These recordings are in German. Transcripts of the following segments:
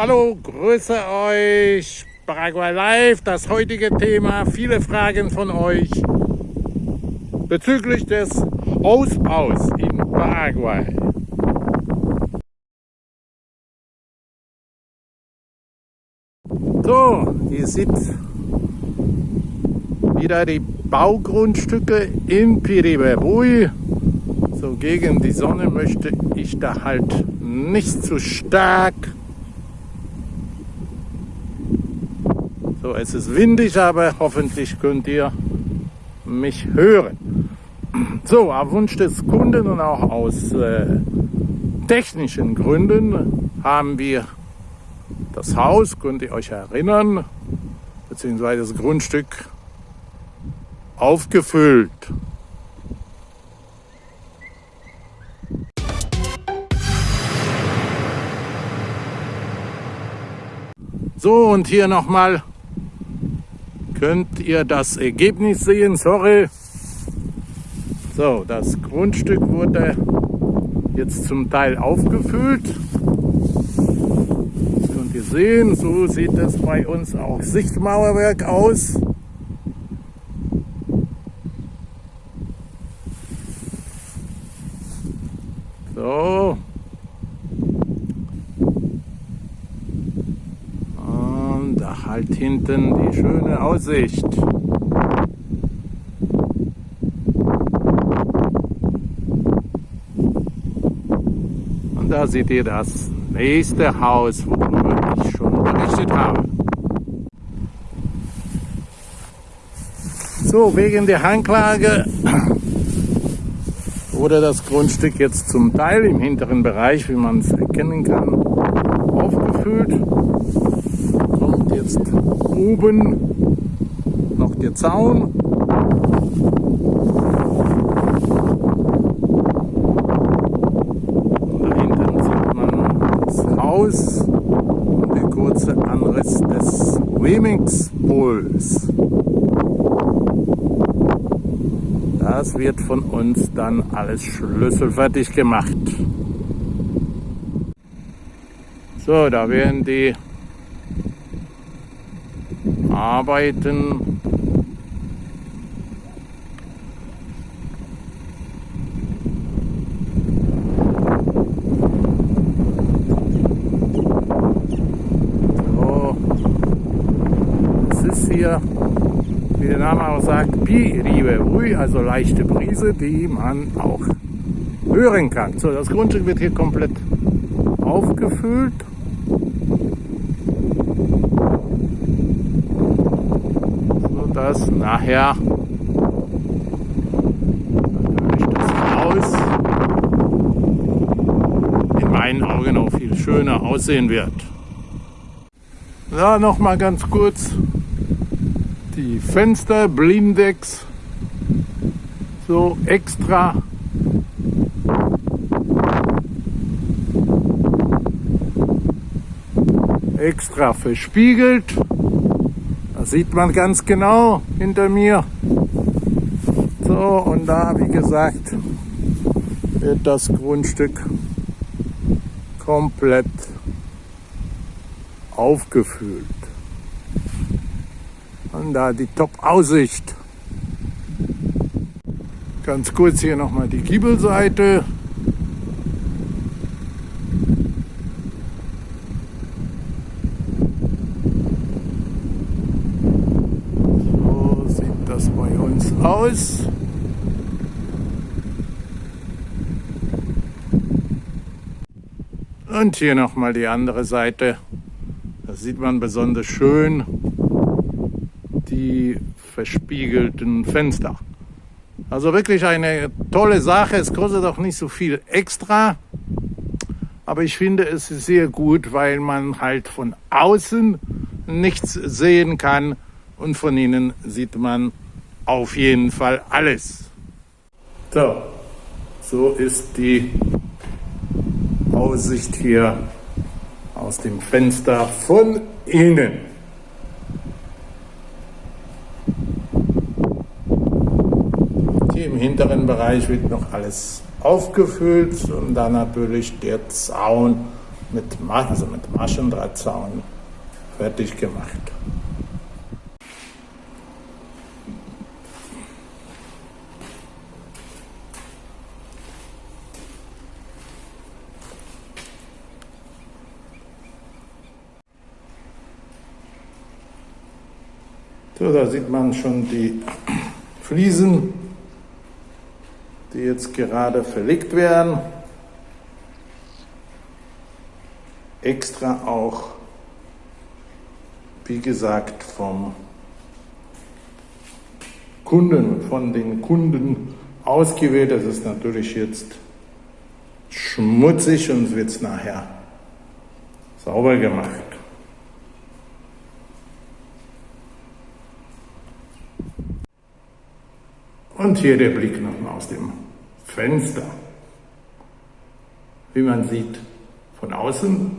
Hallo, grüße euch. Paraguay Live, das heutige Thema. Viele Fragen von euch bezüglich des Ausbaus in Paraguay. So, ihr seht wieder die Baugrundstücke in Piribebui. So gegen die Sonne möchte ich da halt nicht zu stark. So, es ist windig, aber hoffentlich könnt ihr mich hören. So, auf Wunsch des Kunden und auch aus äh, technischen Gründen haben wir das Haus, könnt ihr euch erinnern, beziehungsweise das Grundstück aufgefüllt. So, und hier nochmal könnt ihr das Ergebnis sehen. Sorry. So, das Grundstück wurde jetzt zum Teil aufgefüllt. Das könnt ihr sehen. So sieht es bei uns auch Sichtmauerwerk aus. So. Und da halt hinten die schöne Aussicht. Und da seht ihr das nächste Haus, worüber ich schon berichtet habe. So, wegen der Hanglage wurde das Grundstück jetzt zum Teil im hinteren Bereich, wie man es erkennen kann, aufgefüllt. Jetzt oben noch der Zaun. Und da hinten sieht man das Haus und der kurze Anriss des Remix-Pols. Das wird von uns dann alles schlüsselfertig gemacht. So, da werden die Arbeiten es ist hier wie der Name auch sagt, Piribe Rui, also leichte Brise, die man auch hören kann. So, das Grundstück wird hier komplett aufgefüllt. Nachher das in meinen Augen auch viel schöner aussehen wird. Ja, noch mal ganz kurz die Fenster, Blindex, so extra. Extra verspiegelt. Das sieht man ganz genau hinter mir. So, und da, wie gesagt, wird das Grundstück komplett aufgefüllt. Und da die Top-Aussicht. Ganz kurz hier nochmal die Giebelseite. So sieht das bei uns aus. Und hier nochmal die andere Seite. Das sieht man besonders schön die verspiegelten Fenster. Also wirklich eine tolle Sache. Es kostet auch nicht so viel extra. Aber ich finde es sehr gut, weil man halt von außen nichts sehen kann und von innen sieht man auf jeden Fall alles. So, so ist die Aussicht hier aus dem Fenster von innen. Hier im hinteren Bereich wird noch alles aufgefüllt und dann natürlich der Zaun mit, also mit Maschendrahtzaun fertig gemacht. So, da sieht man schon die Fliesen, die jetzt gerade verlegt werden. Extra auch, wie gesagt, vom Kunden, von den Kunden ausgewählt. Das ist natürlich jetzt schmutzig und wird nachher sauber gemacht. Und hier der Blick nochmal aus dem Fenster. Wie man sieht, von außen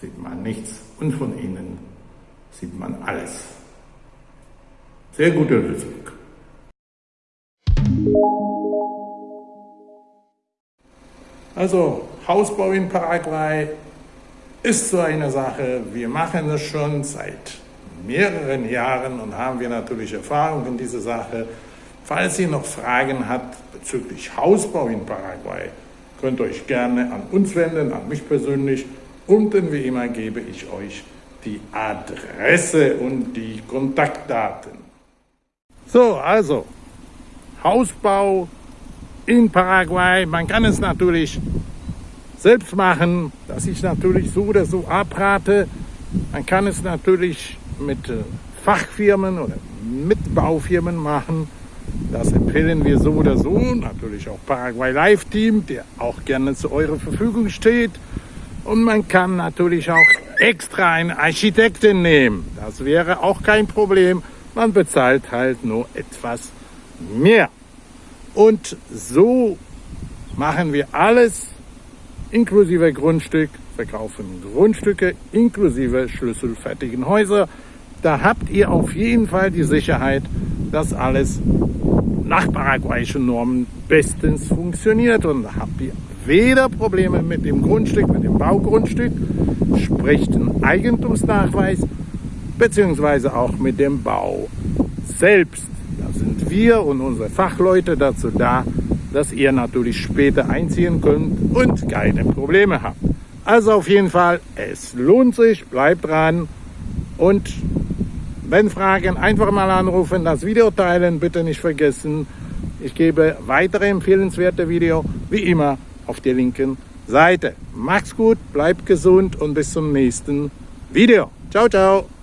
sieht man nichts und von innen sieht man alles. Sehr gute Lösung. Also Hausbau in Paraguay ist so eine Sache. Wir machen es schon seit mehreren Jahren und haben wir natürlich Erfahrung in dieser Sache. Falls ihr noch Fragen habt bezüglich Hausbau in Paraguay, könnt ihr euch gerne an uns wenden, an mich persönlich. Unten wie immer gebe ich euch die Adresse und die Kontaktdaten. So, also Hausbau in Paraguay. Man kann es natürlich selbst machen, dass ich natürlich so oder so abrate. Man kann es natürlich mit äh, Fachfirmen oder mit Baufirmen machen. Das empfehlen wir so oder so. Natürlich auch Paraguay Live Team, der auch gerne zu eurer Verfügung steht. Und man kann natürlich auch extra einen Architekten nehmen. Das wäre auch kein Problem. Man bezahlt halt nur etwas mehr. Und so machen wir alles inklusive Grundstück, verkaufen Grundstücke inklusive schlüsselfertigen Häuser. Da habt ihr auf jeden Fall die Sicherheit, dass alles nach paraguayischen Normen bestens funktioniert und ihr weder Probleme mit dem Grundstück, mit dem Baugrundstück, sprich den Eigentumsnachweis, beziehungsweise auch mit dem Bau selbst. Da sind wir und unsere Fachleute dazu da, dass ihr natürlich später einziehen könnt und keine Probleme habt. Also auf jeden Fall, es lohnt sich, bleibt dran und wenn Fragen, einfach mal anrufen, das Video teilen, bitte nicht vergessen. Ich gebe weitere empfehlenswerte Video, wie immer, auf der linken Seite. Macht's gut, bleibt gesund und bis zum nächsten Video. Ciao, ciao.